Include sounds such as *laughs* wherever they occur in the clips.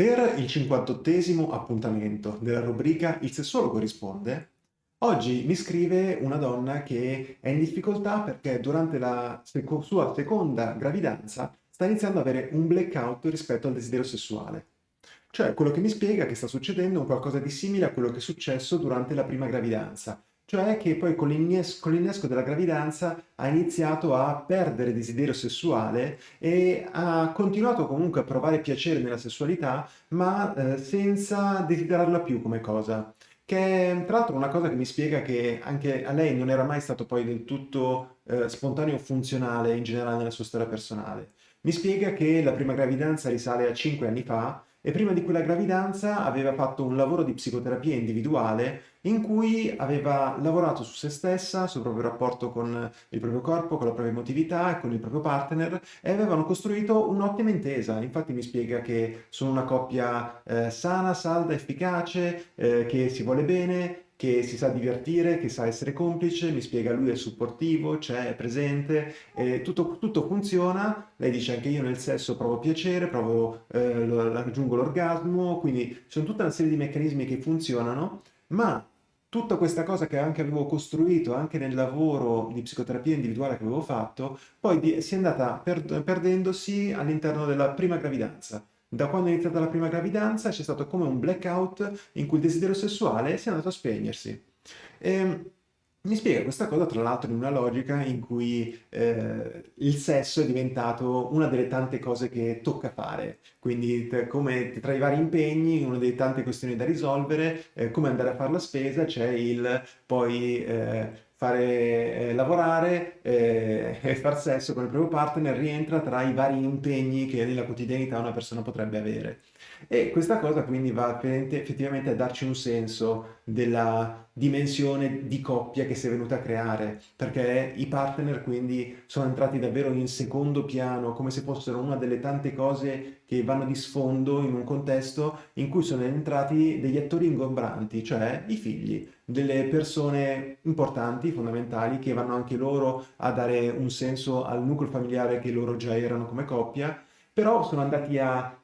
Per il 58esimo appuntamento della rubrica Il sessologo risponde, oggi mi scrive una donna che è in difficoltà perché durante la seco sua seconda gravidanza sta iniziando ad avere un blackout rispetto al desiderio sessuale. Cioè, quello che mi spiega che sta succedendo è un qualcosa di simile a quello che è successo durante la prima gravidanza, cioè che poi con l'innesco della gravidanza ha iniziato a perdere desiderio sessuale e ha continuato comunque a provare piacere nella sessualità, ma eh, senza desiderarla più come cosa. Che è tra l'altro una cosa che mi spiega che anche a lei non era mai stato poi del tutto eh, spontaneo o funzionale in generale nella sua storia personale. Mi spiega che la prima gravidanza risale a 5 anni fa e prima di quella gravidanza aveva fatto un lavoro di psicoterapia individuale in cui aveva lavorato su se stessa, sul proprio rapporto con il proprio corpo, con la propria emotività e con il proprio partner e avevano costruito un'ottima intesa. Infatti mi spiega che sono una coppia eh, sana, salda, efficace, eh, che si vuole bene, che si sa divertire, che sa essere complice, mi spiega lui è supportivo, c'è, è presente, eh, tutto, tutto, funziona, lei dice anche io nel sesso provo piacere, provo, eh, raggiungo l'orgasmo, quindi sono tutta una serie di meccanismi che funzionano, ma tutta questa cosa che anche avevo costruito anche nel lavoro di psicoterapia individuale che avevo fatto, poi si è andata per, perdendosi all'interno della prima gravidanza. Da quando è iniziata la prima gravidanza c'è stato come un blackout in cui il desiderio sessuale si è andato a spegnersi. E, ehm, mi spiega questa cosa tra l'altro in una logica in cui eh, il sesso è diventato una delle tante cose che tocca fare, quindi come tra i vari impegni, una delle tante questioni da risolvere, eh, come andare a fare la spesa, c'è il poi eh, fare eh, lavorare eh, *laughs* e far sesso con il proprio partner rientra tra i vari impegni che nella quotidianità una persona potrebbe avere. E questa cosa quindi va effettivamente a darci un senso della dimensione di coppia che si è venuta a creare, perché i partner quindi sono entrati davvero in secondo piano, come se fossero una delle tante cose che vanno di sfondo in un contesto in cui sono entrati degli attori ingombranti, cioè i figli, delle persone importanti, fondamentali, che vanno anche loro a dare un senso al nucleo familiare che loro già erano come coppia, però sono andati a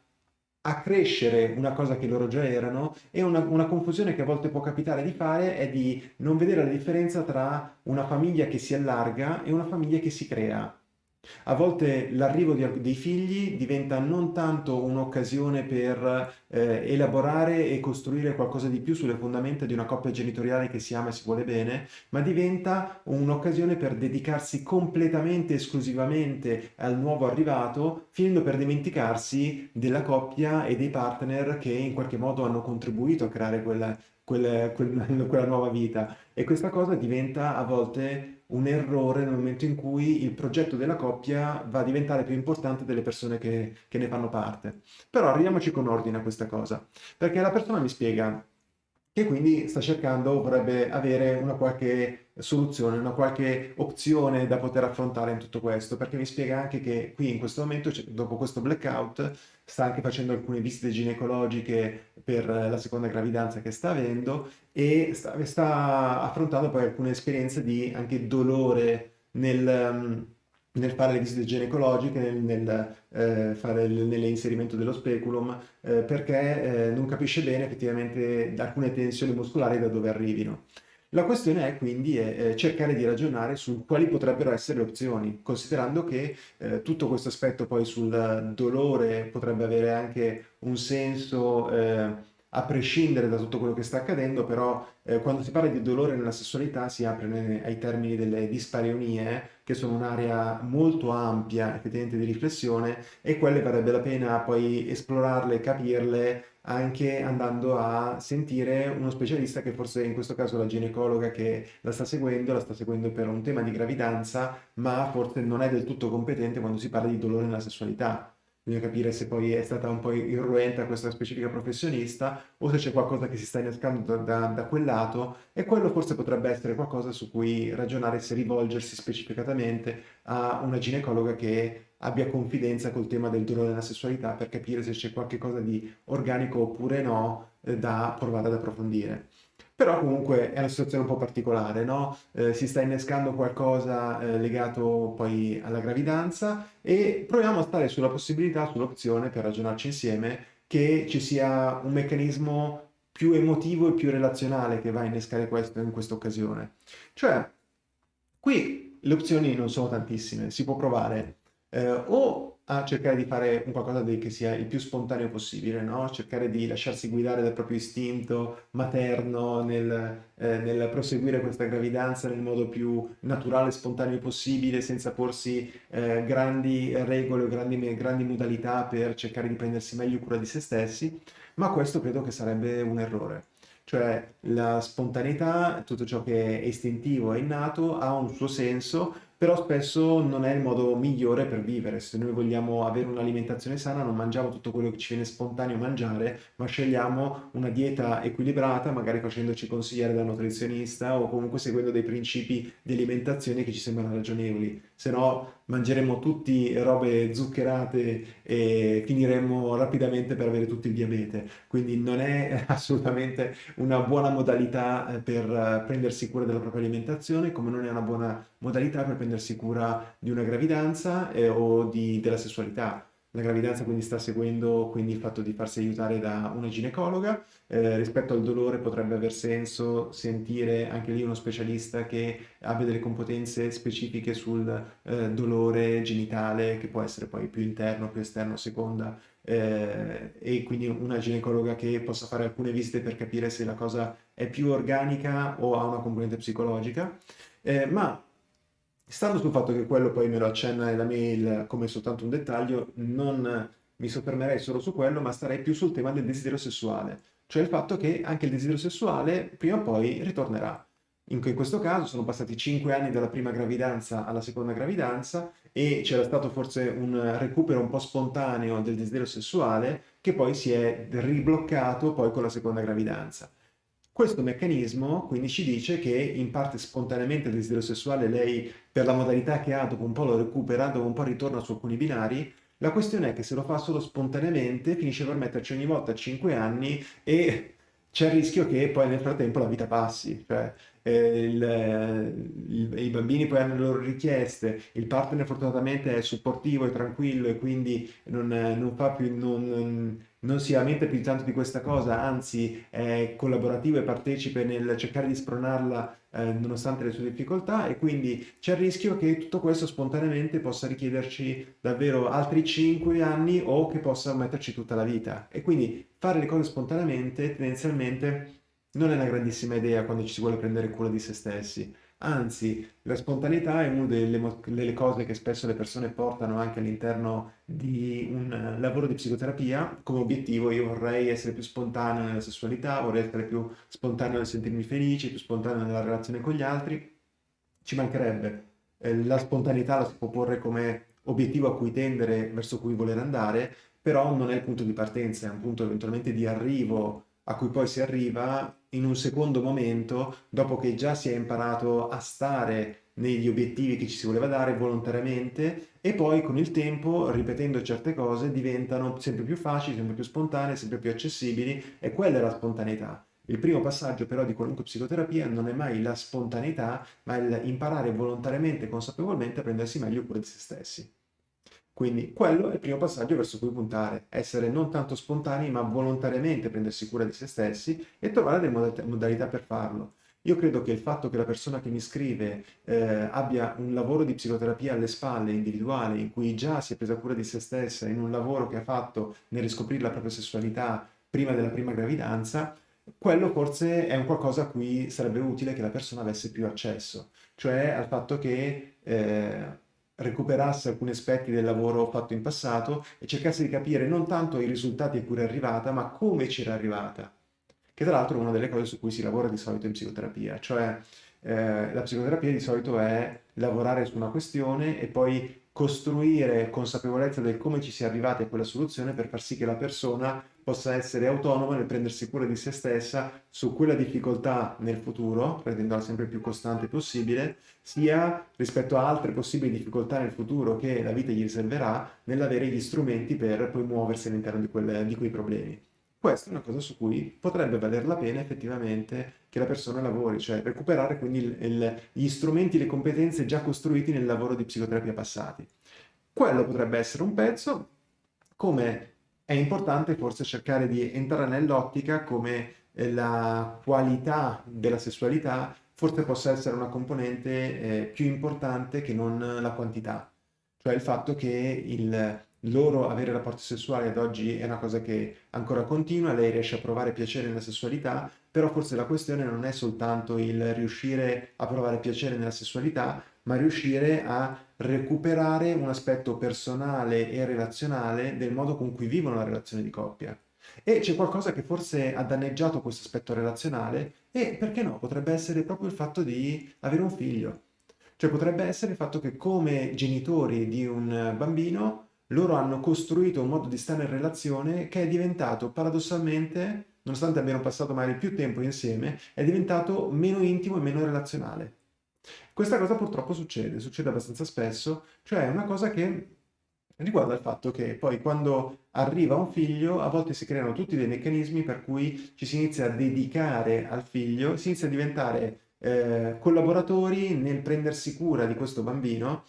a crescere una cosa che loro già erano e una, una, confusione che a volte può capitare di fare è di non vedere la differenza tra una famiglia che si allarga e una famiglia che si crea. A volte l'arrivo dei figli diventa non tanto un'occasione per eh, elaborare e costruire qualcosa di più sulle fondamenta di una coppia genitoriale che si ama e si vuole bene, ma diventa un'occasione per dedicarsi completamente, esclusivamente al nuovo arrivato, finendo per dimenticarsi della coppia e dei partner che in qualche modo hanno contribuito a creare quella, quella, *laughs* quella nuova vita. E questa cosa diventa a volte un errore nel momento in cui il progetto della coppia va a diventare più importante delle persone che, che ne fanno parte. Però arriviamoci con ordine a questa cosa, perché la persona mi spiega che quindi sta cercando, vorrebbe avere una qualche soluzione, una qualche opzione da poter affrontare in tutto questo, perché mi spiega anche che qui in questo momento, cioè, dopo questo blackout, sta anche facendo alcune visite ginecologiche per la seconda gravidanza che sta avendo e sta, sta affrontando poi alcune esperienze di anche dolore nel nel fare le visite ginecologiche, nel, nel eh, fare nell'inserimento dello speculum, eh, perché eh, non capisce bene effettivamente alcune tensioni muscolari da dove arrivino. La questione è quindi è, è cercare di ragionare su quali potrebbero essere le opzioni, considerando che eh, tutto questo aspetto poi sul dolore potrebbe avere anche un senso eh, a prescindere da tutto quello che sta accadendo, però eh, quando si parla di dolore nella sessualità si apre ai termini delle dispareunie, che sono un'area molto ampia effettivamente di riflessione e quelle varrebbe la pena poi esplorarle, capirle, anche andando a sentire uno specialista che forse in questo caso la ginecologa che la sta seguendo, la sta seguendo per un tema di gravidanza, ma forse non è del tutto competente quando si parla di dolore nella sessualità bisogna capire se poi è stata un po' irruenta questa specifica professionista o se c'è qualcosa che si sta innescando da, da, da, quel lato e quello forse potrebbe essere qualcosa su cui ragionare se rivolgersi specificatamente a una ginecologa che abbia confidenza col tema del dolore nella sessualità per capire se c'è qualche cosa di organico oppure no eh, da provare ad approfondire. Però comunque è una situazione un po' particolare, no? Eh, si sta innescando qualcosa eh, legato poi alla gravidanza e proviamo a stare sulla possibilità, sull'opzione per ragionarci insieme che ci sia un meccanismo più emotivo e più relazionale che va a innescare questo in questa occasione. Cioè, qui le opzioni non sono tantissime, si può provare eh, o a cercare di fare un qualcosa di, che sia il più spontaneo possibile, no? cercare di lasciarsi guidare dal proprio istinto materno nel, eh, nel, proseguire questa gravidanza nel modo più naturale e spontaneo possibile, senza porsi eh, grandi regole o grandi, grandi modalità per cercare di prendersi meglio cura di se stessi, ma questo credo che sarebbe un errore. Cioè la spontaneità, tutto ciò che è istintivo e innato, ha un suo senso, però spesso non è il modo migliore per vivere. Se noi vogliamo avere un'alimentazione sana, non mangiamo tutto quello che ci viene spontaneo mangiare, ma scegliamo una dieta equilibrata, magari facendoci consigliare dal nutrizionista o comunque seguendo dei principi di alimentazione che ci sembrano ragionevoli. Se no mangeremo tutti robe zuccherate e finiremo rapidamente per avere tutto il diabete. Quindi non è *laughs* assolutamente una buona modalità eh, per eh, prendersi cura della propria alimentazione, come non è una buona modalità per prendersi cura di una gravidanza eh, o di, della sessualità. La gravidanza quindi sta seguendo quindi il fatto di farsi aiutare da una ginecologa. Eh, rispetto al dolore potrebbe aver senso sentire anche lì uno specialista che abbia delle competenze specifiche sul eh, dolore genitale, che può essere poi più interno, più esterno, seconda, eh, e quindi una ginecologa che possa fare alcune visite per capire se la cosa è più organica o ha una componente psicologica. Eh, ma Stando sul fatto che quello poi me lo accenna nella mail come soltanto un dettaglio, non mi soffermerei solo su quello, ma starei più sul tema del desiderio sessuale, cioè il fatto che anche il desiderio sessuale prima o poi ritornerà. In, questo caso sono passati 5 anni dalla prima gravidanza alla seconda gravidanza e c'era stato forse un recupero un po' spontaneo del desiderio sessuale che poi si è ribloccato poi con la seconda gravidanza. Questo meccanismo quindi ci dice che in parte spontaneamente il desiderio sessuale lei per la modalità che ha dopo un po' lo recupera, dopo un po' ritorna su alcuni binari, la questione è che se lo fa solo spontaneamente finisce per metterci ogni volta 5 anni e c'è il rischio che poi nel frattempo la vita passi, cioè eh, il, il, i bambini poi hanno le loro richieste, il partner fortunatamente è supportivo e tranquillo e quindi non, non fa più, non, non, si lamenta più tanto di questa cosa, anzi è collaborativo e partecipe nel cercare di spronarla eh, nonostante le sue difficoltà e quindi c'è il rischio che tutto questo spontaneamente possa richiederci davvero altri 5 anni o che possa metterci tutta la vita. E quindi fare le cose spontaneamente tendenzialmente non è una grandissima idea quando ci si vuole prendere cura di se stessi. Anzi, la spontaneità è una delle, delle, cose che spesso le persone portano anche all'interno di un lavoro di psicoterapia. Come obiettivo io vorrei essere più spontaneo nella sessualità, vorrei essere più spontaneo nel sentirmi felice, più spontaneo nella relazione con gli altri. Ci mancherebbe. Eh, la spontaneità la si può porre come obiettivo a cui tendere, verso cui voler andare, però non è il punto di partenza, è un punto eventualmente di arrivo a cui poi si arriva in un secondo momento, dopo che già si è imparato a stare negli obiettivi che ci si voleva dare volontariamente e poi con il tempo, ripetendo certe cose, diventano sempre più facili, sempre più spontanee, sempre più accessibili e quella è la spontaneità. Il primo passaggio però di qualunque psicoterapia non è mai la spontaneità, ma il imparare volontariamente e consapevolmente a prendersi meglio cura di se stessi. Quindi quello è il primo passaggio verso cui puntare, essere non tanto spontanei ma volontariamente prendersi cura di se stessi e trovare delle modalità per farlo. Io credo che il fatto che la persona che mi scrive eh, abbia un lavoro di psicoterapia alle spalle, individuale, in cui già si è presa cura di se stessa, in un lavoro che ha fatto nel riscoprire la propria sessualità prima della prima gravidanza, quello forse è un qualcosa a cui sarebbe utile che la persona avesse più accesso, cioè al fatto che eh, recuperasse alcuni aspetti del lavoro fatto in passato e cercasse di capire non tanto i risultati a cui era arrivata, ma come c'era arrivata, che tra l'altro è una delle cose su cui si lavora di solito in psicoterapia, cioè eh, la psicoterapia di solito è lavorare su una questione e poi costruire consapevolezza del come ci si è arrivati a quella soluzione per far sì che la persona possa essere autonoma nel prendersi cura di se stessa su quella difficoltà nel futuro, rendendola sempre più costante possibile, sia rispetto a altre possibili difficoltà nel futuro che la vita gli riserverà nell'avere gli strumenti per poi muoversi all'interno di, di quei problemi. Questa è una cosa su cui potrebbe valer la pena effettivamente che la persona lavori, cioè recuperare quindi il, il, gli strumenti, le competenze già costruiti nel lavoro di psicoterapia passati. Quello potrebbe essere un pezzo, come è importante forse cercare di entrare nell'ottica come eh, la qualità della sessualità forse possa essere una componente eh, più importante che non la quantità. Cioè il fatto che il loro avere rapporti sessuali ad oggi è una cosa che ancora continua, lei riesce a provare piacere nella sessualità, però forse la questione non è soltanto il riuscire a provare piacere nella sessualità, ma riuscire a recuperare un aspetto personale e relazionale del modo con cui vivono la relazione di coppia. E c'è qualcosa che forse ha danneggiato questo aspetto relazionale e, perché no, potrebbe essere proprio il fatto di avere un figlio. Cioè potrebbe essere il fatto che come genitori di un bambino loro hanno costruito un modo di stare in relazione che è diventato paradossalmente, nonostante abbiano passato magari più tempo insieme, è diventato meno intimo e meno relazionale. Questa cosa purtroppo succede, succede abbastanza spesso, cioè è una cosa che riguarda il fatto che poi quando arriva un figlio a volte si creano tutti dei meccanismi per cui ci si inizia a dedicare al figlio, si inizia a diventare eh, collaboratori nel prendersi cura di questo bambino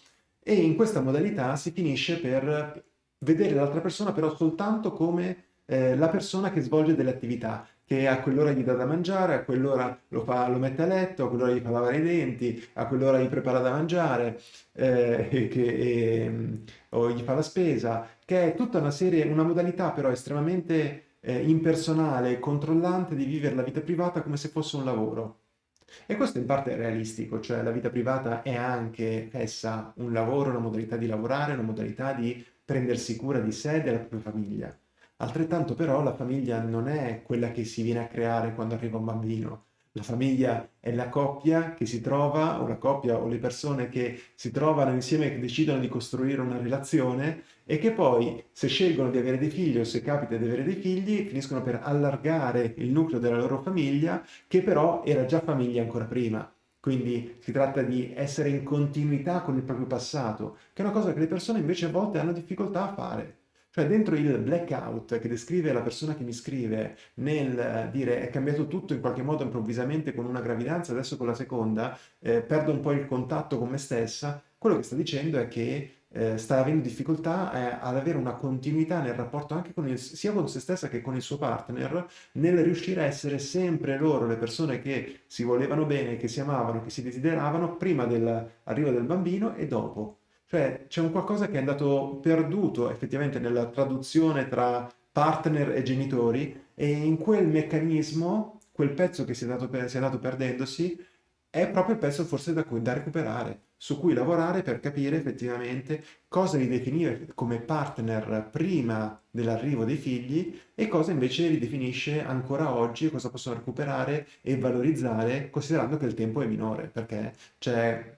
e in questa modalità si finisce per vedere l'altra persona però soltanto come eh, la persona che svolge delle attività, che a quell'ora gli dà da mangiare, a quell'ora lo, lo, mette a letto, a quell'ora gli fa lavare i denti, a quell'ora gli prepara da mangiare, eh, che, e, o gli fa la spesa, che è tutta una serie, una modalità però estremamente eh, impersonale e controllante di vivere la vita privata come se fosse un lavoro. E questo in parte è realistico, cioè la vita privata è anche essa un lavoro, una modalità di lavorare, una modalità di prendersi cura di sé e della propria famiglia. Altrettanto però la famiglia non è quella che si viene a creare quando arriva un bambino. La famiglia è la coppia che si trova, o la coppia o le persone che si trovano insieme e che decidono di costruire una relazione e che poi, se scelgono di avere dei figli o se capita di avere dei figli, finiscono per allargare il nucleo della loro famiglia, che però era già famiglia ancora prima. Quindi si tratta di essere in continuità con il proprio passato, che è una cosa che le persone invece a volte hanno difficoltà a fare. Cioè dentro il blackout che descrive la persona che mi scrive nel dire è cambiato tutto in qualche modo improvvisamente con una gravidanza, adesso con la seconda, eh, perdo un po' il contatto con me stessa, quello che sta dicendo è che eh, sta avendo difficoltà eh, ad avere una continuità nel rapporto anche con il, sia con se stessa che con il suo partner, nel riuscire a essere sempre loro le persone che si volevano bene, che si amavano, che si desideravano prima dell'arrivo del bambino e dopo. Cioè c'è un qualcosa che è andato perduto effettivamente nella traduzione tra partner e genitori e in quel meccanismo, quel pezzo che si è andato, si è andato perdendosi, è proprio il pezzo forse da, da recuperare, su cui lavorare per capire effettivamente cosa li definire come partner prima dell'arrivo dei figli e cosa invece li definisce ancora oggi cosa possono recuperare e valorizzare considerando che il tempo è minore, perché c'è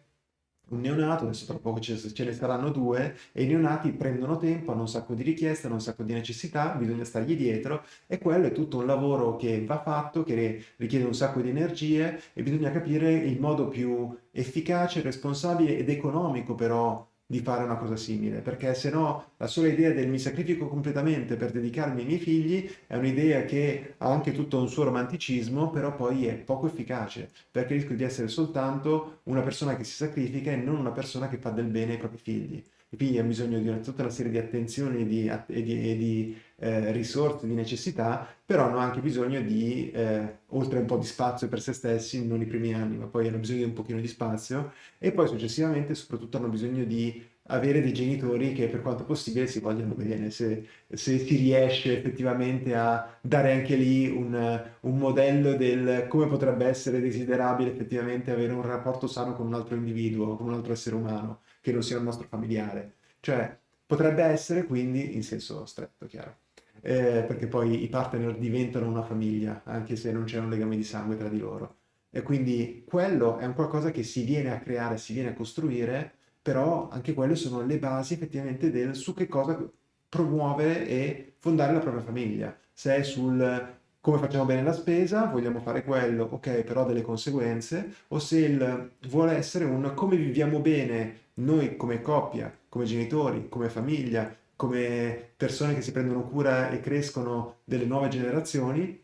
un neonato, adesso tra poco ce, ce, ne saranno due, e i neonati prendono tempo, hanno un sacco di richieste, hanno un sacco di necessità, bisogna stargli dietro e quello è tutto un lavoro che va fatto, che richiede un sacco di energie e bisogna capire il modo più efficace, responsabile ed economico però di fare una cosa simile, perché se no la sola idea del mi sacrifico completamente per dedicarmi ai miei figli è un'idea che ha anche tutto un suo romanticismo, però poi è poco efficace, perché rischia di essere soltanto una persona che si sacrifica e non una persona che fa del bene ai propri figli. I figli hanno bisogno di una, tutta una serie di attenzioni di, e di, e di eh, risorse, di necessità, però hanno anche bisogno di, eh, oltre un po' di spazio per se stessi, non i primi anni, ma poi hanno bisogno di un pochino di spazio, e poi successivamente soprattutto hanno bisogno di avere dei genitori che per quanto possibile si vogliono bene, se, se si riesce effettivamente a dare anche lì un, un, modello del come potrebbe essere desiderabile effettivamente avere un rapporto sano con un altro individuo, con un altro essere umano, che non sia il nostro familiare. Cioè, potrebbe essere quindi in senso stretto, chiaro eh, perché poi i partner diventano una famiglia, anche se non c'è un legame di sangue tra di loro. E quindi quello è un qualcosa che si viene a creare, si viene a costruire, però anche quelle sono le basi effettivamente del su che cosa promuovere e fondare la propria famiglia. Se è sul come facciamo bene la spesa, vogliamo fare quello, ok, però ha delle conseguenze, o se il vuole essere un come viviamo bene noi come coppia, come genitori, come famiglia, come persone che si prendono cura e crescono delle nuove generazioni,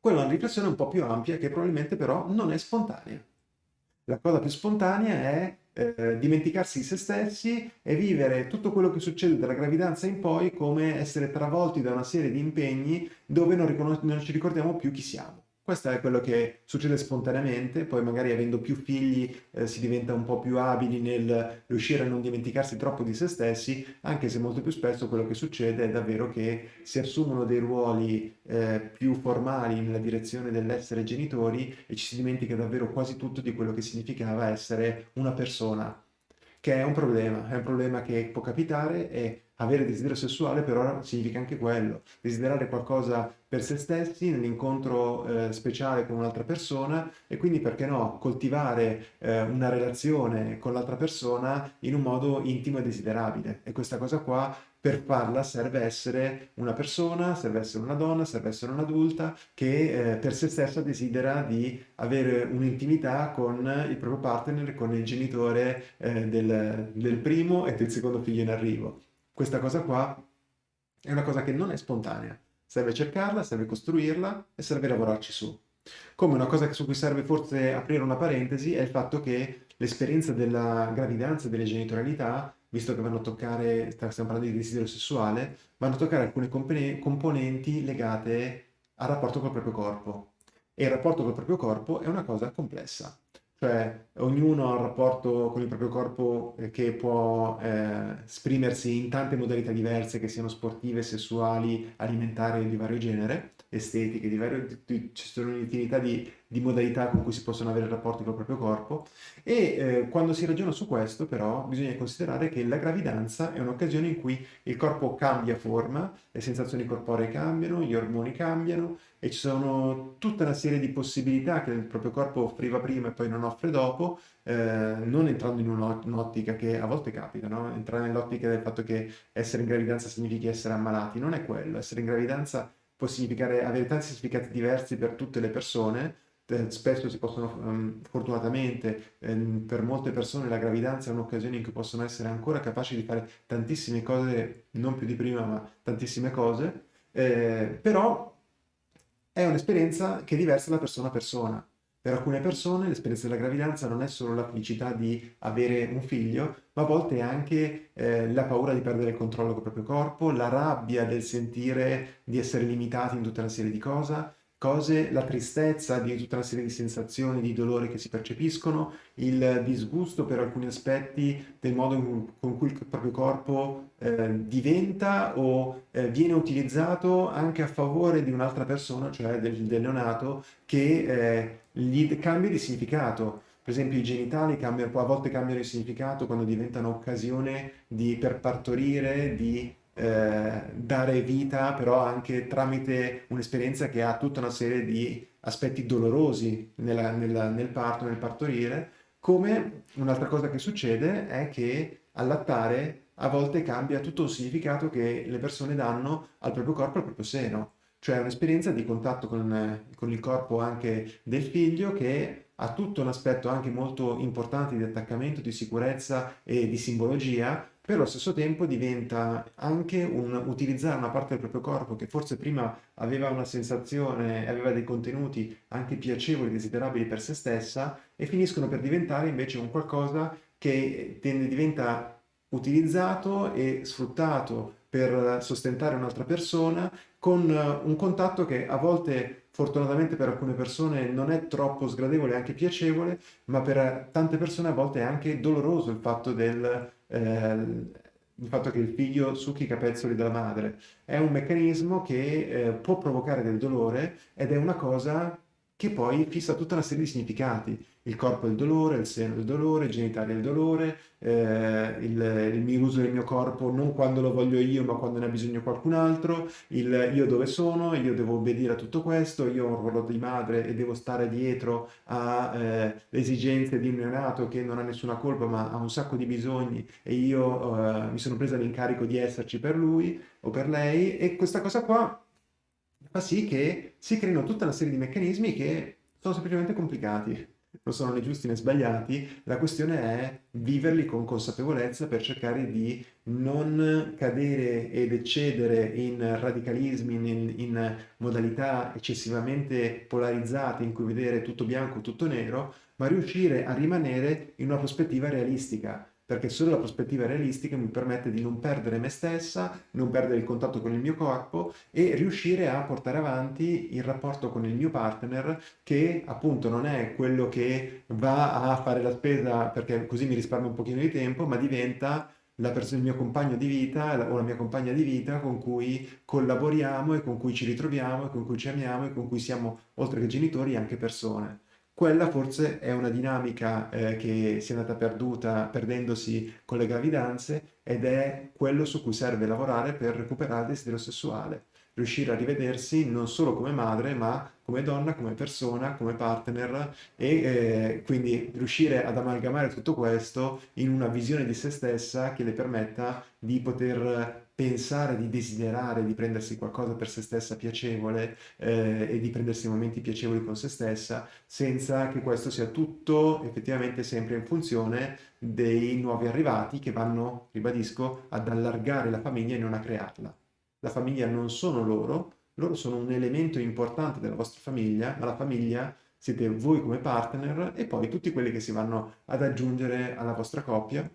quella è una riflessione un po' più ampia che probabilmente però non è spontanea. La cosa più spontanea è eh, dimenticarsi di se stessi e vivere tutto quello che succede dalla gravidanza in poi come essere travolti da una serie di impegni dove non, non ci ricordiamo più chi siamo. Questo è quello che succede spontaneamente, poi magari avendo più figli eh, si diventa un po' più abili nel riuscire a non dimenticarsi troppo di se stessi, anche se molto più spesso quello che succede è davvero che si assumono dei ruoli eh, più formali nella direzione dell'essere genitori e ci si dimentica davvero quasi tutto di quello che significava essere una persona, che è un problema, è un problema che può capitare e avere desiderio sessuale però significa anche quello, desiderare qualcosa per se stessi nell'incontro eh, speciale con un'altra persona e quindi perché no, coltivare eh, una relazione con l'altra persona in un modo intimo e desiderabile. E questa cosa qua per farla serve essere una persona, serve essere una donna, serve essere un'adulta che eh, per se stessa desidera di avere un'intimità con il proprio partner, con il genitore eh, del, del primo e del secondo figlio in arrivo. Questa cosa qua è una cosa che non è spontanea. Serve cercarla, serve costruirla e serve lavorarci su. Come una cosa su cui serve forse aprire una parentesi è il fatto che l'esperienza della gravidanza e delle genitorialità, visto che vanno a toccare, stiamo parlando di desiderio sessuale, vanno a toccare alcune componenti legate al rapporto col proprio corpo. E il rapporto col proprio corpo è una cosa complessa cioè ognuno ha un rapporto con il proprio corpo eh, che può eh, esprimersi in tante modalità diverse, che siano sportive, sessuali, alimentari di vario genere, estetiche, di vario, di, ci sono un'infinità di, di, modalità con cui si possono avere rapporti con il proprio corpo. E eh, quando si ragiona su questo però bisogna considerare che la gravidanza è un'occasione in cui il corpo cambia forma, le sensazioni corporee cambiano, gli ormoni cambiano, e ci sono tutta una serie di possibilità che il proprio corpo offriva prima e poi non offre dopo, eh, non entrando in un'ottica che a volte capita, no? entrare nell'ottica del fatto che essere in gravidanza significhi essere ammalati, non è quello, essere in gravidanza può significare avere tanti significati diversi per tutte le persone, eh, spesso si possono, um, fortunatamente, um, per molte persone la gravidanza è un'occasione in cui possono essere ancora capaci di fare tantissime cose, non più di prima, ma tantissime cose, eh, però è un'esperienza che è diversa da persona a persona. Per alcune persone l'esperienza della gravidanza non è solo la felicità di avere un figlio, ma a volte è anche eh, la paura di perdere il controllo del proprio corpo, la rabbia del sentire di essere limitati in tutta una serie di cose, cose, la tristezza di tutta una serie di sensazioni, di dolore che si percepiscono, il disgusto per alcuni aspetti del modo con cui il proprio corpo eh, diventa o eh, viene utilizzato anche a favore di un'altra persona, cioè del, del neonato, che eh, gli cambia di significato. Per esempio i genitali cambiano, a volte cambiano di significato quando diventano occasione di, per partorire, di eh, dare vita però anche tramite un'esperienza che ha tutta una serie di aspetti dolorosi nella, nella, nel parto, nel partorire, come un'altra cosa che succede è che allattare a volte cambia tutto il significato che le persone danno al proprio corpo, al proprio seno, cioè un'esperienza di contatto con, con il corpo anche del figlio che ha tutto un aspetto anche molto importante di attaccamento, di sicurezza e di simbologia, però allo stesso tempo diventa anche un utilizzare una parte del proprio corpo che forse prima aveva una sensazione, aveva dei contenuti anche piacevoli, desiderabili per se stessa e finiscono per diventare invece un qualcosa che diventa utilizzato e sfruttato per sostentare un'altra persona con un contatto che a volte fortunatamente per alcune persone non è troppo sgradevole, è anche piacevole, ma per tante persone a volte è anche doloroso il fatto del eh, il fatto che il figlio succhi i capezzoli della madre. È un meccanismo che eh, può provocare del dolore ed è una cosa che poi fissa tutta una serie di significati il corpo il dolore, il seno il dolore, i genitali il dolore, eh, il, il mio uso del mio corpo non quando lo voglio io ma quando ne ha bisogno qualcun altro, il io dove sono, io devo obbedire a tutto questo, io ho un ruolo di madre e devo stare dietro alle eh, esigenze di un neonato che non ha nessuna colpa ma ha un sacco di bisogni e io eh, mi sono presa l'incarico di esserci per lui o per lei e questa cosa qua fa sì che si creino tutta una serie di meccanismi che sono semplicemente complicati non sono né giusti né sbagliati, la questione è viverli con consapevolezza per cercare di non cadere ed eccedere in radicalismi, in, in modalità eccessivamente polarizzate in cui vedere tutto bianco, tutto nero, ma riuscire a rimanere in una prospettiva realistica perché solo la prospettiva realistica mi permette di non perdere me stessa, non perdere il contatto con il mio corpo e riuscire a portare avanti il rapporto con il mio partner che appunto non è quello che va a fare la spesa perché così mi risparmio un pochino di tempo, ma diventa il mio compagno di vita o la mia compagna di vita con cui collaboriamo e con cui ci ritroviamo e con cui ci amiamo e con cui siamo, oltre che genitori, anche persone. Quella forse è una dinamica eh, che si è andata perduta perdendosi con le gravidanze ed è quello su cui serve lavorare per recuperare il desiderio sessuale. Riuscire a rivedersi non solo come madre, ma come donna, come persona, come partner e eh, quindi riuscire ad amalgamare tutto questo in una visione di se stessa che le permetta di poter pensare, di desiderare, di prendersi qualcosa per se stessa piacevole eh, e di prendersi momenti piacevoli con se stessa, senza che questo sia tutto effettivamente sempre in funzione dei nuovi arrivati che vanno, ribadisco, ad allargare la famiglia e non a crearla. La famiglia non sono loro, loro sono un elemento importante della vostra famiglia, ma la famiglia siete voi come partner e poi tutti quelli che si vanno ad aggiungere alla vostra coppia,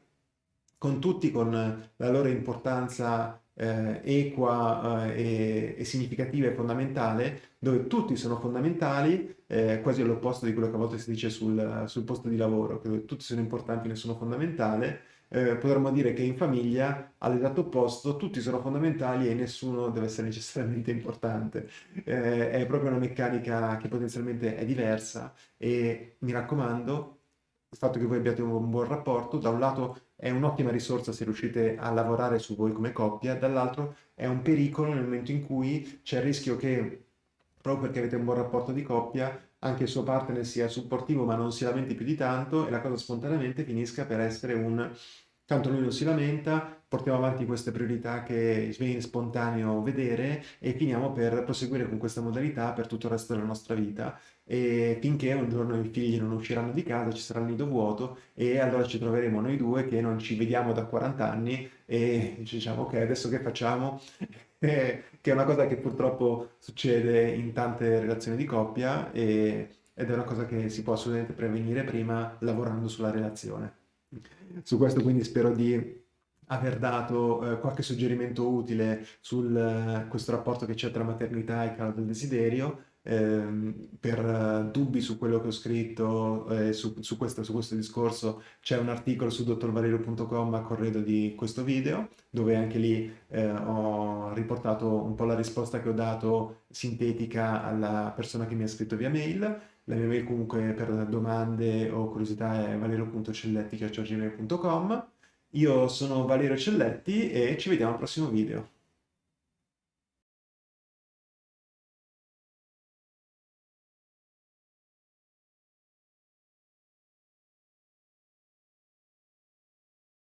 con tutti con la loro importanza eh, equa eh, e, e, significativa e fondamentale, dove tutti sono fondamentali, eh, quasi all'opposto di quello che a volte si dice sul, sul posto di lavoro, dove tutti sono importanti nessuno fondamentale, eh, potremmo dire che in famiglia, all'esatto opposto, tutti sono fondamentali e nessuno deve essere necessariamente importante. Eh, è proprio una meccanica che potenzialmente è diversa e mi raccomando, il fatto che voi abbiate un buon rapporto, da un lato è un'ottima risorsa se riuscite a lavorare su voi come coppia, dall'altro è un pericolo nel momento in cui c'è il rischio che, proprio perché avete un buon rapporto di coppia, anche il suo partner sia supportivo ma non si lamenti più di tanto e la cosa spontaneamente finisca per essere un tanto lui non si lamenta, portiamo avanti queste priorità che viene spontaneo vedere e finiamo per proseguire con questa modalità per tutto il resto della nostra vita e finché un giorno i figli non usciranno di casa, ci sarà il nido vuoto e allora ci troveremo noi due che non ci vediamo da 40 anni e diciamo ok adesso che facciamo? *laughs* che è una cosa che purtroppo succede in tante relazioni di coppia e, ed è una cosa che si può assolutamente prevenire prima lavorando sulla relazione. Su questo quindi spero di aver dato eh, qualche suggerimento utile su eh, questo rapporto che c'è tra maternità e calo del desiderio. Eh, per uh, dubbi su quello che ho scritto eh, su, su, questo, su, questo, discorso c'è un articolo su dottorvalerio.com a corredo di questo video dove anche lì eh, ho riportato un po' la risposta che ho dato sintetica alla persona che mi ha scritto via mail la mia mail comunque per domande o curiosità è valerio.celletti.gmail.com Io sono Valerio Celletti e ci vediamo al prossimo video.